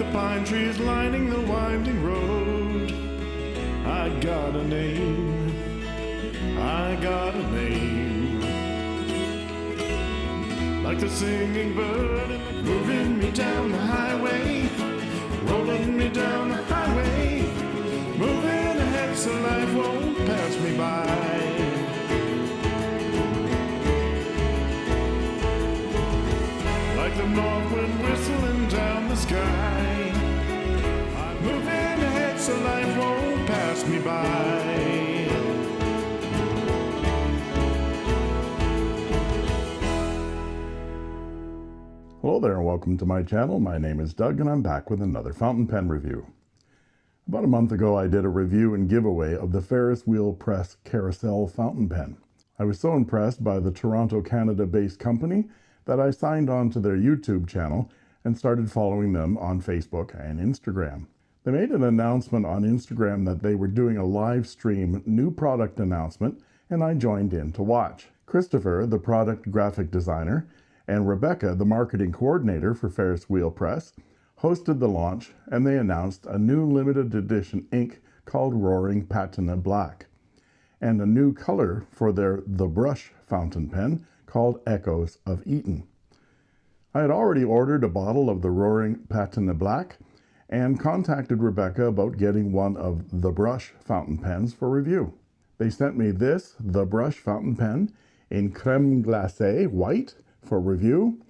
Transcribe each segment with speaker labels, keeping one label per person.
Speaker 1: the pine trees lining the winding road. I got a name, I got a name. Like the singing bird moving me down the highway, rolling me down the so life won't pass me by.
Speaker 2: Hello there and welcome to my channel. My name is Doug and I'm back with another fountain pen review. About a month ago I did a review and giveaway of the Ferris Wheel Press Carousel fountain pen. I was so impressed by the Toronto, Canada based company that I signed on to their YouTube channel and started following them on Facebook and Instagram. They made an announcement on Instagram that they were doing a live stream new product announcement and I joined in to watch. Christopher, the product graphic designer, and Rebecca, the marketing coordinator for Ferris Wheel Press, hosted the launch and they announced a new limited edition ink called Roaring Patina Black and a new color for their The Brush fountain pen called Echoes of Eton. I had already ordered a bottle of the Roaring Patina Black and contacted Rebecca about getting one of The Brush fountain pens for review. They sent me this The Brush fountain pen in creme glacé white for review,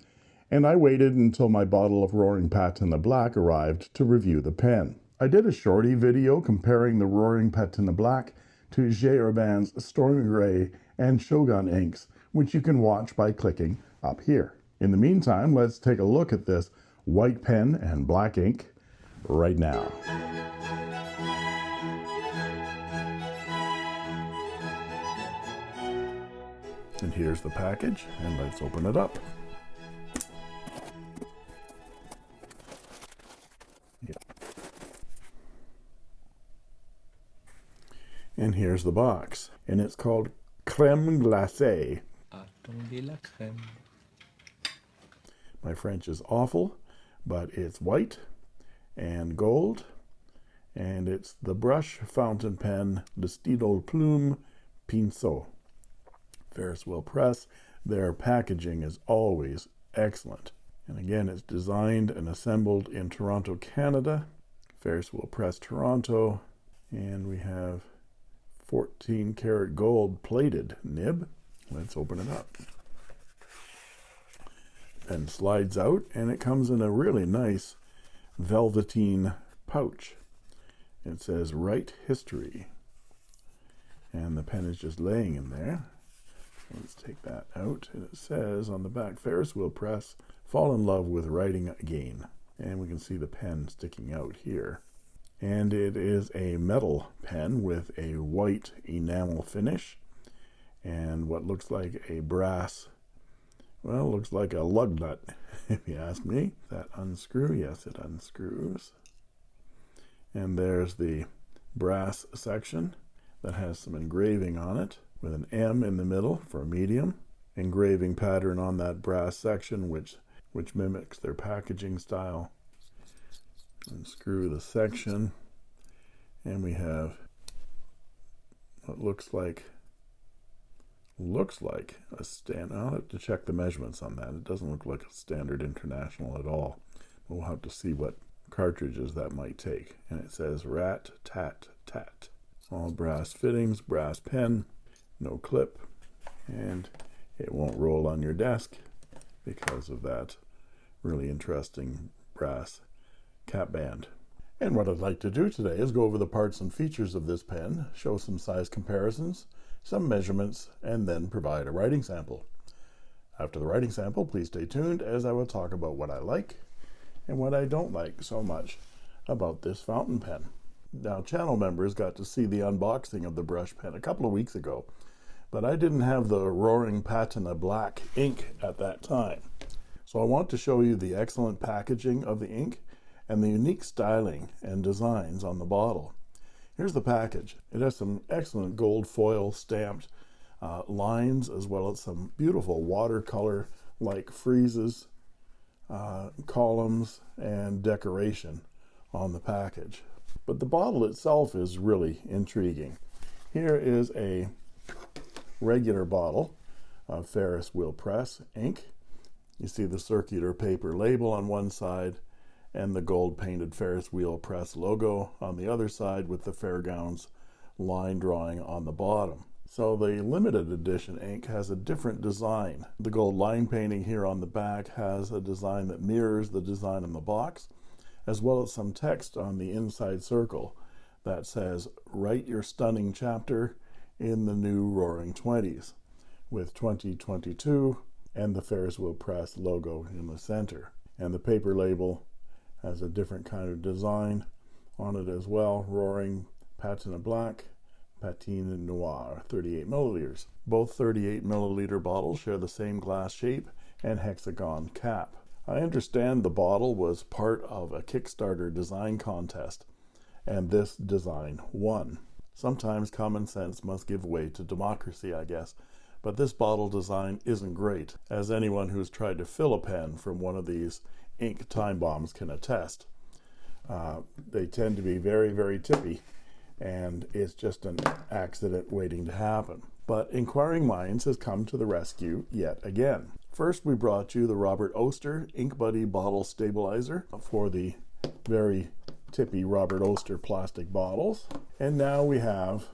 Speaker 2: and I waited until my bottle of Roaring Patina Black arrived to review the pen. I did a shorty video comparing the Roaring Patina Black to J. Herbin's Stormy Gray and Shogun inks, which you can watch by clicking up here. In the meantime, let's take a look at this white pen and black ink right now. And here's the package, and let's open it up. Yeah. And here's the box, and it's called Creme Glacée.
Speaker 3: Attendez la crème.
Speaker 2: My French is awful, but it's white and gold, and it's the brush fountain pen, Stylo Plume Pinceau. Ferris Wheel Press. Their packaging is always excellent. And again, it's designed and assembled in Toronto, Canada. Ferris Wheel Press Toronto. And we have 14 karat gold plated nib. Let's open it up. Pen slides out and it comes in a really nice velveteen pouch. It says Write History. And the pen is just laying in there. Let's take that out. And it says on the back, Ferris Wheel Press, fall in love with writing again. And we can see the pen sticking out here. And it is a metal pen with a white enamel finish and what looks like a brass, well, looks like a lug nut, if you ask me. That unscrew, yes, it unscrews. And there's the brass section that has some engraving on it with an M in the middle for a medium engraving pattern on that brass section which which mimics their packaging style unscrew the section and we have what looks like looks like a stand I'll have to check the measurements on that. It doesn't look like a standard international at all. We'll have to see what cartridges that might take. And it says rat tat tat. All brass fittings brass pen no clip and it won't roll on your desk because of that really interesting brass cap band. And what I'd like to do today is go over the parts and features of this pen show some size comparisons some measurements and then provide a writing sample. After the writing sample please stay tuned as I will talk about what I like and what I don't like so much about this fountain pen. Now channel members got to see the unboxing of the brush pen a couple of weeks ago but I didn't have the roaring patina black ink at that time. So I want to show you the excellent packaging of the ink and the unique styling and designs on the bottle here's the package it has some excellent gold foil stamped uh, lines as well as some beautiful watercolor like friezes, uh, columns and decoration on the package. But the bottle itself is really intriguing. Here is a regular bottle of Ferris Wheel Press ink. You see the circular paper label on one side and the gold painted Ferris Wheel Press logo on the other side with the Fairgrounds line drawing on the bottom. So the limited edition ink has a different design. The gold line painting here on the back has a design that mirrors the design on the box, as well as some text on the inside circle that says, Write your stunning chapter in the new Roaring Twenties, with 2022 and the Ferris Wheel Press logo in the center. And the paper label has a different kind of design on it as well, Roaring Patina Black Patine Noir 38 milliliters. Both 38 milliliter bottles share the same glass shape and hexagon cap. I understand the bottle was part of a Kickstarter design contest, and this design won. Sometimes common sense must give way to democracy, I guess, but this bottle design isn't great, as anyone who's tried to fill a pen from one of these ink time bombs can attest. Uh, they tend to be very, very tippy and it's just an accident waiting to happen. But Inquiring Minds has come to the rescue yet again. First, we brought you the Robert Oster Ink Buddy Bottle Stabilizer for the very tippy Robert Oster plastic bottles. And now we have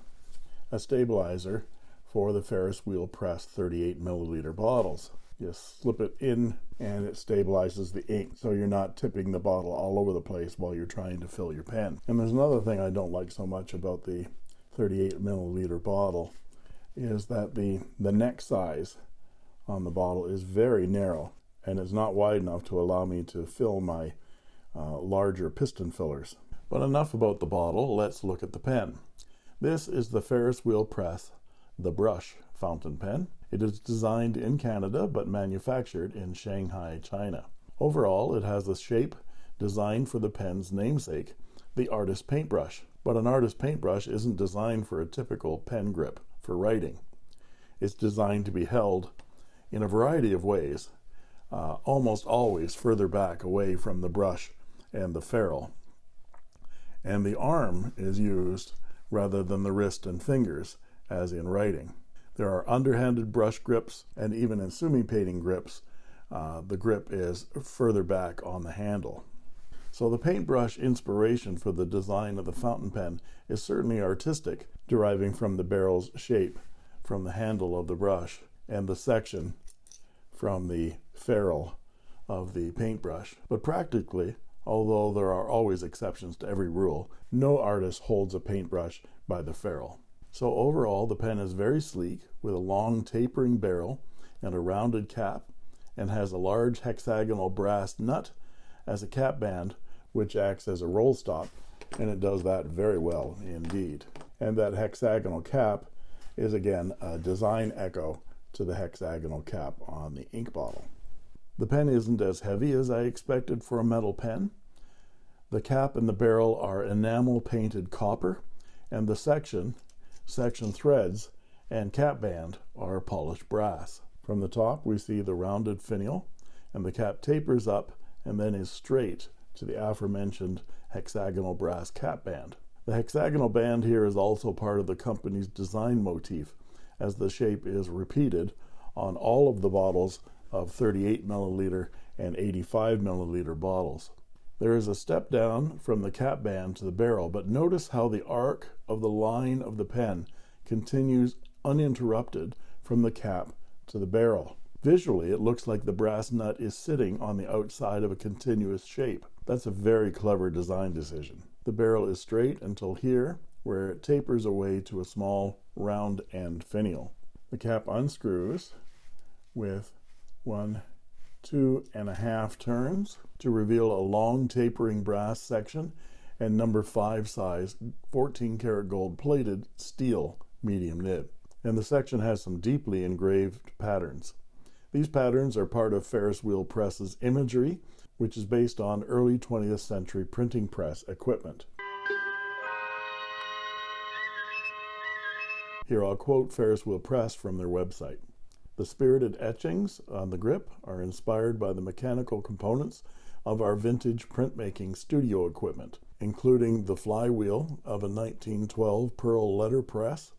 Speaker 2: a stabilizer for the Ferris Wheel Press 38 milliliter bottles. You slip it in and it stabilizes the ink so you're not tipping the bottle all over the place while you're trying to fill your pen. And there's another thing I don't like so much about the 38 milliliter bottle is that the, the neck size on the bottle is very narrow and it's not wide enough to allow me to fill my uh, larger piston fillers. But enough about the bottle, let's look at the pen. This is the Ferris Wheel Press, the brush fountain pen. It is designed in Canada but manufactured in Shanghai, China. Overall, it has a shape designed for the pen's namesake, the artist paintbrush. But an artist paintbrush isn't designed for a typical pen grip for writing. It's designed to be held in a variety of ways, uh, almost always further back away from the brush and the ferrule. And the arm is used rather than the wrist and fingers, as in writing. There are underhanded brush grips, and even in sumi painting grips, uh, the grip is further back on the handle. So the paintbrush inspiration for the design of the fountain pen is certainly artistic, deriving from the barrel's shape from the handle of the brush and the section from the ferrule of the paintbrush. But practically, although there are always exceptions to every rule, no artist holds a paintbrush by the ferrule. So overall, the pen is very sleek with a long tapering barrel and a rounded cap and has a large hexagonal brass nut as a cap band, which acts as a roll stop, and it does that very well indeed. And that hexagonal cap is again a design echo to the hexagonal cap on the ink bottle. The pen isn't as heavy as I expected for a metal pen. The cap and the barrel are enamel painted copper, and the section section threads, and cap band are polished brass. From the top, we see the rounded finial, and the cap tapers up and then is straight to the aforementioned hexagonal brass cap band. The hexagonal band here is also part of the company's design motif, as the shape is repeated on all of the bottles of 38 milliliter and 85 milliliter bottles. There is a step down from the cap band to the barrel, but notice how the arc of the line of the pen continues uninterrupted from the cap to the barrel. Visually, it looks like the brass nut is sitting on the outside of a continuous shape. That's a very clever design decision. The barrel is straight until here, where it tapers away to a small round end finial. The cap unscrews with one two and a half turns to reveal a long tapering brass section and number five size 14 karat gold plated steel medium nib. And the section has some deeply engraved patterns. These patterns are part of Ferris Wheel Press's imagery, which is based on early 20th century printing press equipment. Here I'll quote Ferris Wheel Press from their website. The spirited etchings on the grip are inspired by the mechanical components of our vintage printmaking studio equipment, including the flywheel of a 1912 Pearl letterpress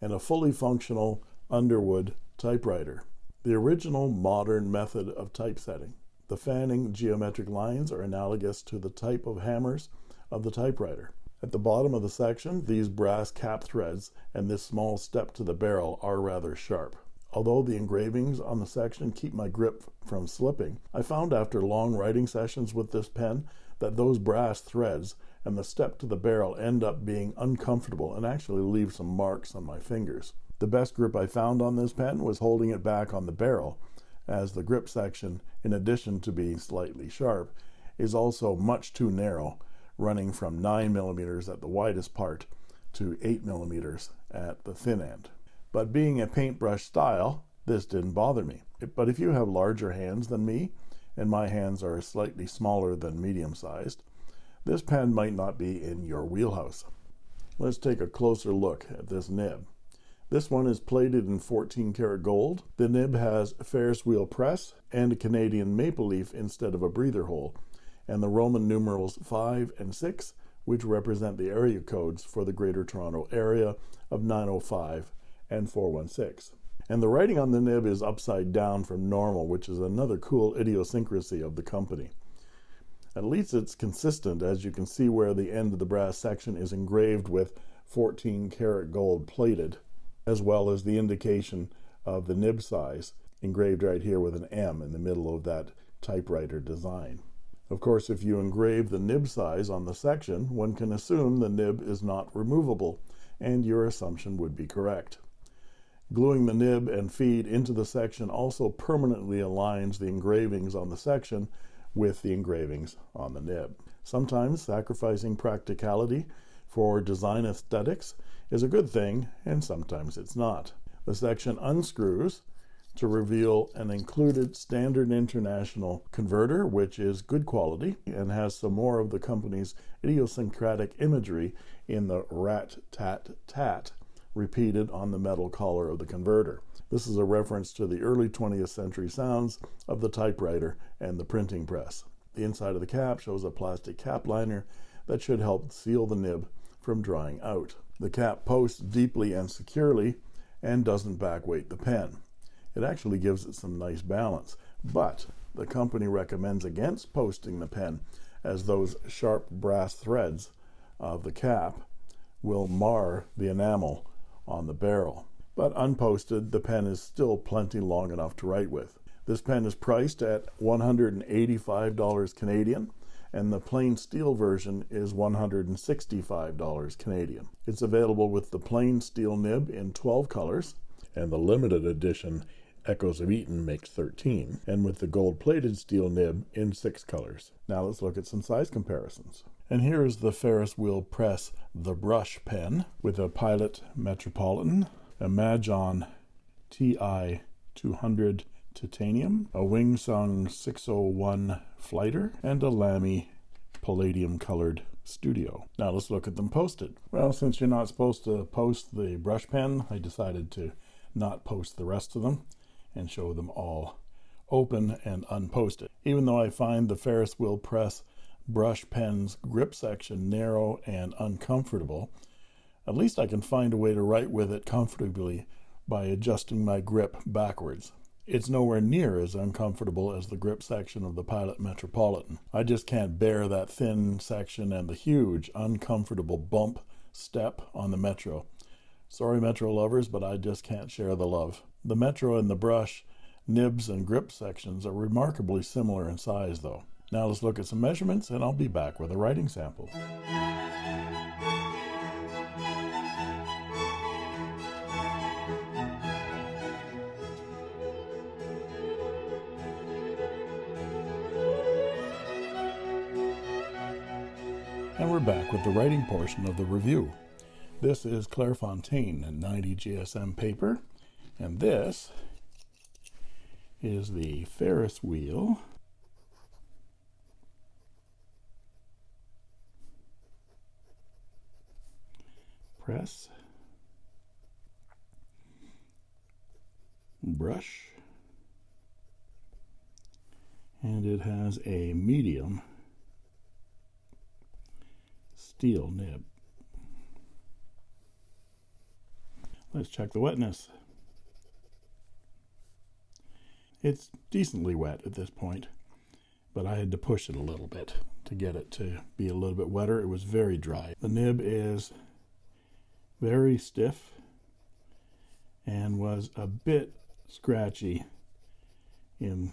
Speaker 2: and a fully functional Underwood typewriter. The original modern method of typesetting. The fanning geometric lines are analogous to the type of hammers of the typewriter. At the bottom of the section, these brass cap threads and this small step to the barrel are rather sharp. Although the engravings on the section keep my grip from slipping, I found after long writing sessions with this pen that those brass threads and the step to the barrel end up being uncomfortable and actually leave some marks on my fingers. The best grip I found on this pen was holding it back on the barrel, as the grip section, in addition to being slightly sharp, is also much too narrow, running from 9 millimeters at the widest part to 8 millimeters at the thin end. But being a paintbrush style, this didn't bother me. But if you have larger hands than me, and my hands are slightly smaller than medium sized, this pen might not be in your wheelhouse. Let's take a closer look at this nib. This one is plated in 14 karat gold. The nib has Ferris wheel press and a Canadian maple leaf instead of a breather hole, and the Roman numerals 5 and 6, which represent the area codes for the Greater Toronto Area of 905 and 416. And the writing on the nib is upside down from normal, which is another cool idiosyncrasy of the company. At least it's consistent, as you can see where the end of the brass section is engraved with 14 karat gold plated, as well as the indication of the nib size engraved right here with an M in the middle of that typewriter design. Of course, if you engrave the nib size on the section, one can assume the nib is not removable, and your assumption would be correct. Gluing the nib and feed into the section also permanently aligns the engravings on the section with the engravings on the nib. Sometimes sacrificing practicality for design aesthetics is a good thing, and sometimes it's not. The section unscrews to reveal an included standard international converter, which is good quality and has some more of the company's idiosyncratic imagery in the rat tat tat repeated on the metal collar of the converter. This is a reference to the early 20th century sounds of the typewriter and the printing press. The inside of the cap shows a plastic cap liner that should help seal the nib from drying out. The cap posts deeply and securely and doesn't backweight the pen. It actually gives it some nice balance, but the company recommends against posting the pen as those sharp brass threads of the cap will mar the enamel on the barrel. But unposted, the pen is still plenty long enough to write with. This pen is priced at $185 Canadian, and the plain steel version is $165 Canadian. It's available with the plain steel nib in 12 colors, and the limited edition Echoes of Eton makes 13, and with the gold plated steel nib in 6 colors. Now let's look at some size comparisons. And here is the Ferris Wheel Press The Brush Pen with a Pilot Metropolitan, a Majohn TI 200 Titanium, a Wing Sung 601 Flighter, and a Lamy Palladium Colored Studio. Now let's look at them posted. Well, since you're not supposed to post the brush pen, I decided to not post the rest of them and show them all open and unposted. Even though I find the Ferris wheel press brush pen's grip section narrow and uncomfortable, at least I can find a way to write with it comfortably by adjusting my grip backwards. It's nowhere near as uncomfortable as the grip section of the Pilot Metropolitan. I just can't bear that thin section and the huge, uncomfortable bump step on the Metro. Sorry, Metro lovers, but I just can't share the love. The Metro and the brush, nibs, and grip sections are remarkably similar in size, though. Now let's look at some measurements, and I'll be back with a writing sample. And we're back with the writing portion of the review. This is Claire Fontaine, Clairefontaine 90 GSM paper, and this is the Ferris wheel press brush. And it has a medium steel nib. Let's check the wetness. It's decently wet at this point, but I had to push it a little bit to get it to be a little bit wetter. It was very dry. The nib is very stiff and was a bit scratchy in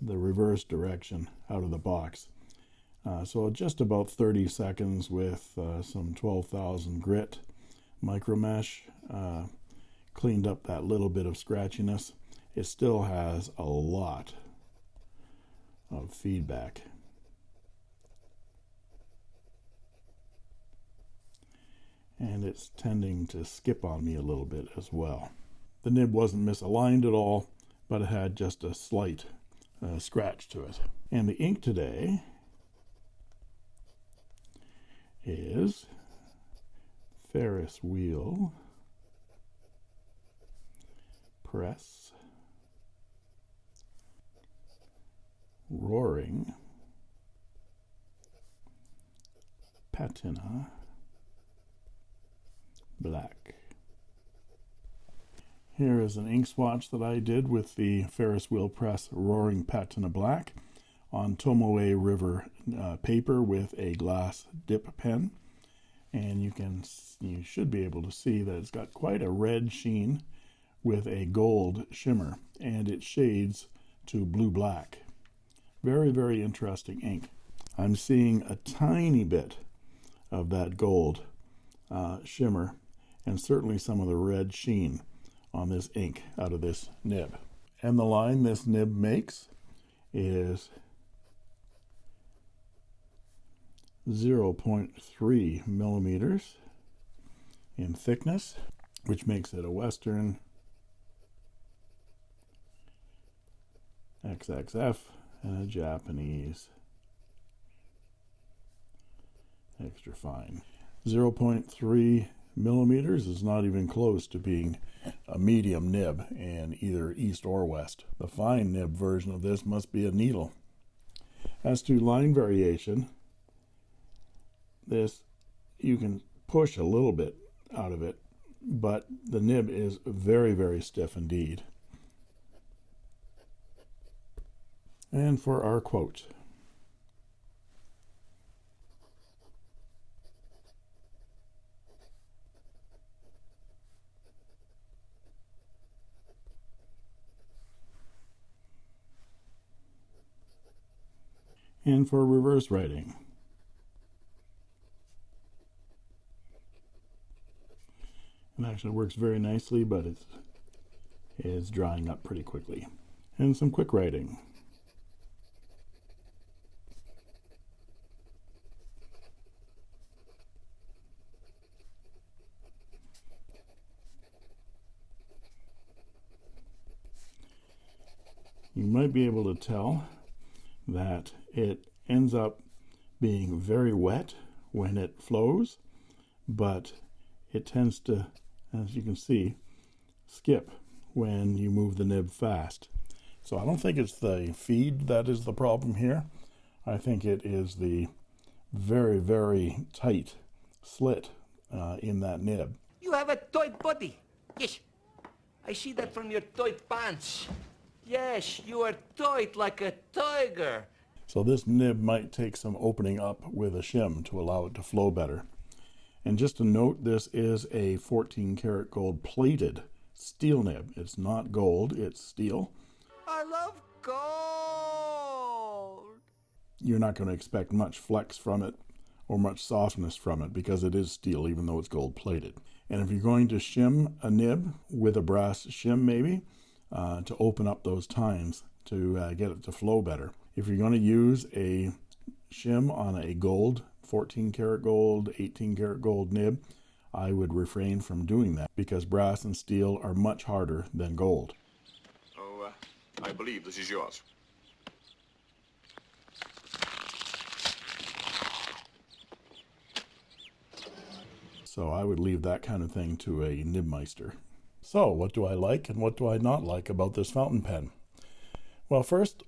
Speaker 2: the reverse direction out of the box. Uh, so just about 30 seconds with uh, some 12,000 grit micro mesh uh, cleaned up that little bit of scratchiness. It still has a lot of feedback. And it's tending to skip on me a little bit as well. The nib wasn't misaligned at all, but it had just a slight uh, scratch to it. And the ink today is Ferris wheel press roaring patina black. Here is an ink swatch that I did with the Ferris Wheel Press Roaring Patina Black on Tomoe River uh, paper with a glass dip pen. And you can you should be able to see that it's got quite a red sheen with a gold shimmer and it shades to blue black. Very, very interesting ink. I'm seeing a tiny bit of that gold uh, shimmer and certainly some of the red sheen on this ink out of this nib. And the line this nib makes is 0.3 millimeters in thickness, which makes it a Western XXF and a Japanese extra fine. 0.3 millimeters is not even close to being a medium nib in either east or west. The fine nib version of this must be a needle. As to line variation, this you can push a little bit out of it, but the nib is very, very stiff indeed. And for our quote. And for reverse writing. It actually works very nicely, but it is drying up pretty quickly. And some quick writing. You might be able to tell that it ends up being very wet when it flows, but it tends to, as you can see, skip when you move the nib fast. So I don't think it's the feed that is the problem here. I think it is the very, very tight slit uh, in that nib.
Speaker 4: You have a tight body. Yes. I see that from your tight pants. Yes, you are tight like a tiger.
Speaker 2: So this nib might take some opening up with a shim to allow it to flow better. And just to note, this is a 14 karat gold plated steel nib. It's not gold, it's steel.
Speaker 4: I love gold.
Speaker 2: You're not going to expect much flex from it or much softness from it because it is steel even though it's gold plated. And if you're going to shim a nib with a brass shim maybe uh, to open up those times to uh, get it to flow better, if you're going to use a shim on a gold, 14 karat gold, 18 karat gold nib, I would refrain from doing that because brass and steel are much harder than gold.
Speaker 5: Oh, uh, I believe this is yours.
Speaker 2: So I would leave that kind of thing to a nibmeister. So, what do I like and what do I not like about this fountain pen? Well, first,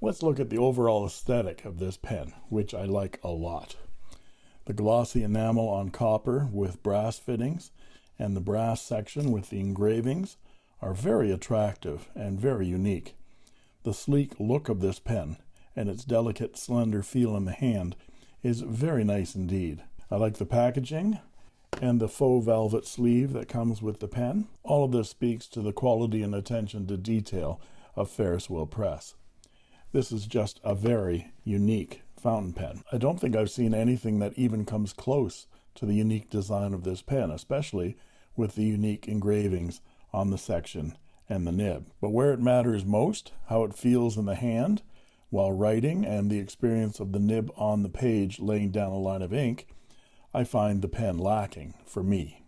Speaker 2: let's look at the overall aesthetic of this pen, which I like a lot. The glossy enamel on copper with brass fittings and the brass section with the engravings are very attractive and very unique. The sleek look of this pen and its delicate, slender feel in the hand is very nice indeed. I like the packaging and the faux velvet sleeve that comes with the pen. All of this speaks to the quality and attention to detail of Ferris Wheel Press. This is just a very unique fountain pen. I don't think I've seen anything that even comes close to the unique design of this pen, especially with the unique engravings on the section and the nib. But where it matters most, how it feels in the hand while writing and the experience of the nib on the page laying down a line of ink, I find the pen lacking for me.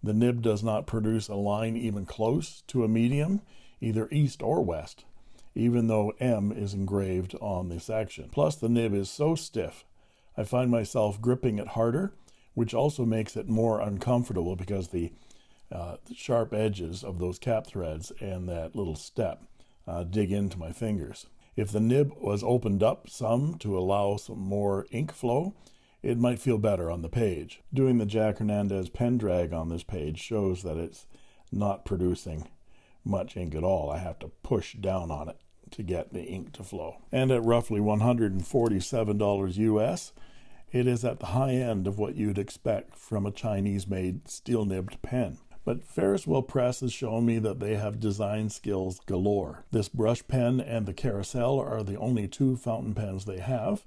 Speaker 2: The nib does not produce a line even close to a medium, either east or west, even though M is engraved on the section. Plus, the nib is so stiff, I find myself gripping it harder, which also makes it more uncomfortable because the uh, sharp edges of those cap threads and that little step uh, dig into my fingers. If the nib was opened up some to allow some more ink flow, it might feel better on the page. Doing the Jack Hernandez pen drag on this page shows that it's not producing much ink at all. I have to push down on it to get the ink to flow. And at roughly $147 US, it is at the high end of what you'd expect from a Chinese made steel nibbed pen. But Ferris Wheel Press has shown me that they have design skills galore. This brush pen and the carousel are the only two fountain pens they have.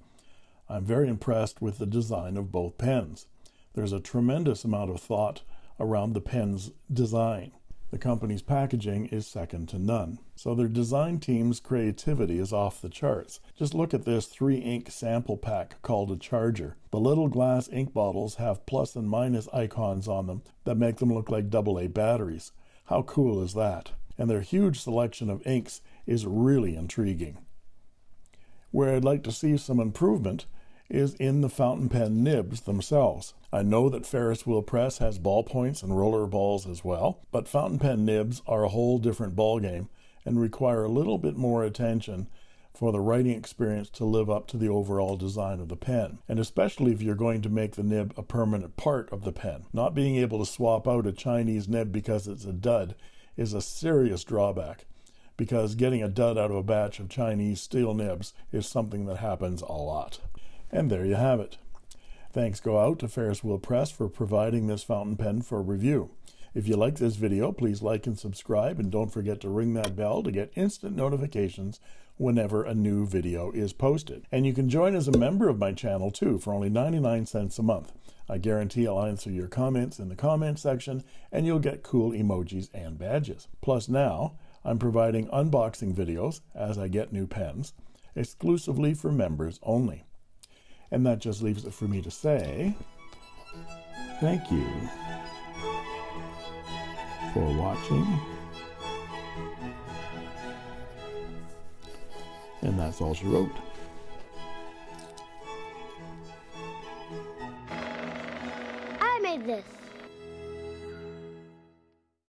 Speaker 2: I'm very impressed with the design of both pens. There's a tremendous amount of thought around the pen's design. The company's packaging is second to none. So their design team's creativity is off the charts. Just look at this three ink sample pack called a charger. The little glass ink bottles have plus and minus icons on them that make them look like AA batteries. How cool is that? And their huge selection of inks is really intriguing. Where I'd like to see some improvement is in the fountain pen nibs themselves. I know that Ferris Wheel Press has ballpoints and roller balls as well, but fountain pen nibs are a whole different ballgame and require a little bit more attention for the writing experience to live up to the overall design of the pen, and especially if you're going to make the nib a permanent part of the pen. Not being able to swap out a Chinese nib because it's a dud is a serious drawback because getting a dud out of a batch of Chinese steel nibs is something that happens a lot. And there you have it. Thanks go out to Ferris Wheel Press for providing this fountain pen for review. If you like this video, please like and subscribe, and don't forget to ring that bell to get instant notifications whenever a new video is posted. And you can join as a member of my channel too for only 99 cents a month. I guarantee I'll answer your comments in the comment section, and you'll get cool emojis and badges. Plus now, I'm providing unboxing videos as I get new pens, exclusively for members only. And that just leaves it for me to say thank you for watching. And that's all she wrote.